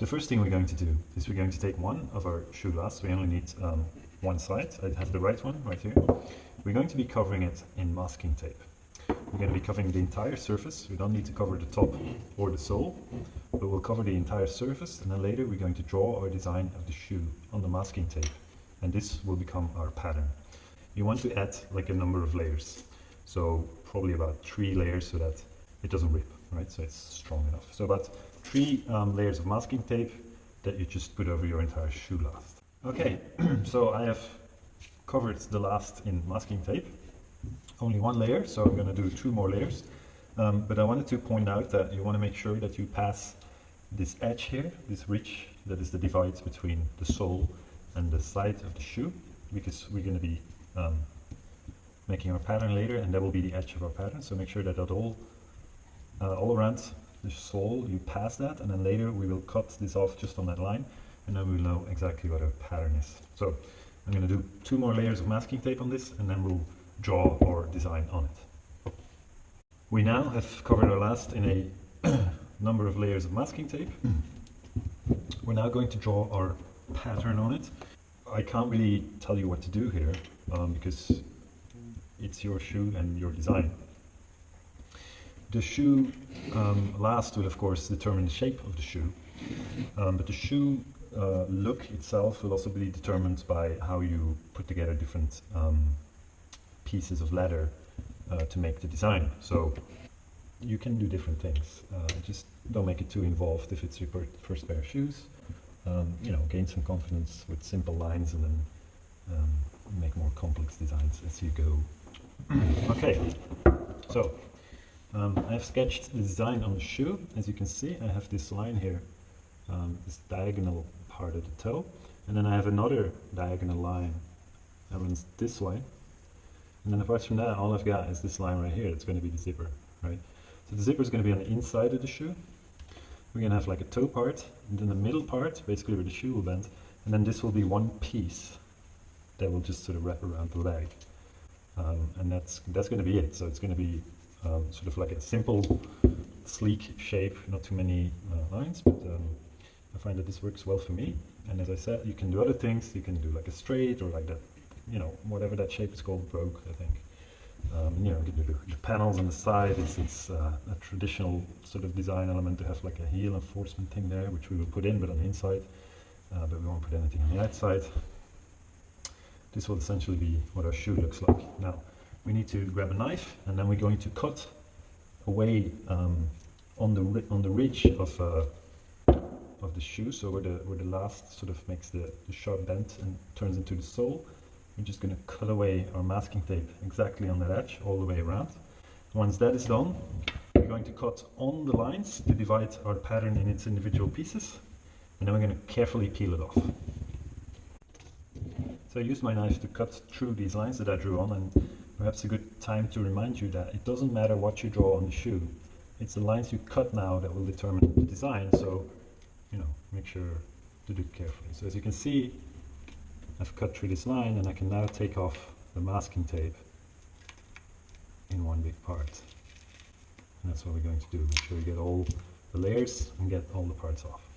The first thing we're going to do is we're going to take one of our shoe lasts. We only need um, one side. I have the right one right here. We're going to be covering it in masking tape. We're going to be covering the entire surface. We don't need to cover the top or the sole, but we'll cover the entire surface and then later we're going to draw our design of the shoe on the masking tape. And this will become our pattern. You want to add like a number of layers. So probably about three layers so that it doesn't rip, right? So it's strong enough. So about three um, layers of masking tape that you just put over your entire shoe last. Okay, so I have covered the last in masking tape. Only one layer, so I'm going to do two more layers. Um, but I wanted to point out that you want to make sure that you pass this edge here, this ridge that is the divide between the sole and the side of the shoe, because we're going to be um, making our pattern later, and that will be the edge of our pattern. So make sure that that all, uh, all around the sole, you pass that, and then later we will cut this off just on that line, and then we'll know exactly what our pattern is. So I'm going to do two more layers of masking tape on this, and then we'll draw our design on it. We now have covered our last in a number of layers of masking tape. We're now going to draw our pattern on it. I can't really tell you what to do here um, because it's your shoe and your design. The shoe um, last will of course determine the shape of the shoe, um, but the shoe uh, look itself will also be determined by how you put together different um, pieces of leather uh, to make the design. So you can do different things. Uh, just don't make it too involved if it's your first pair of shoes. Um, you know, gain some confidence with simple lines and then um, make more complex designs as you go. okay, so um, I've sketched the design on the shoe. As you can see, I have this line here, um, this diagonal part of the toe, and then I have another diagonal line that runs this way. And then apart from that, all I've got is this line right here. It's going to be the zipper, right? So the zipper is going to be on the inside of the shoe. We're going to have like a toe part, and then the middle part, basically where the shoe will bend, and then this will be one piece that will just sort of wrap around the leg. Um, and that's that's going to be it. So it's going to be um, sort of like a simple, sleek shape, not too many uh, lines, but um, I find that this works well for me. And as I said, you can do other things. You can do like a straight or like that, you know, whatever that shape is called, brogue, I think. Um, you know, the, the, panels on the side, it's, it's uh, a traditional sort of design element to have like a heel enforcement thing there, which we will put in, but on the inside, uh, but we won't put anything on the outside. This will essentially be what our shoe looks like. Now, we need to grab a knife, and then we're going to cut away um, on the on the ridge of uh, of the shoe, so where the where the last sort of makes the, the sharp bend and turns into the sole. We're just going to cut away our masking tape exactly on that edge all the way around. Once that is done, we're going to cut on the lines to divide our pattern in its individual pieces, and then we're going to carefully peel it off. So I used my knife to cut through these lines that I drew on, and perhaps a good time to remind you that it doesn't matter what you draw on the shoe. It's the lines you cut now that will determine the design, so you know, make sure to do it carefully. So as you can see, I've cut through this line and I can now take off the masking tape in one big part. And that's what we're going to do. Make sure we get all the layers and get all the parts off.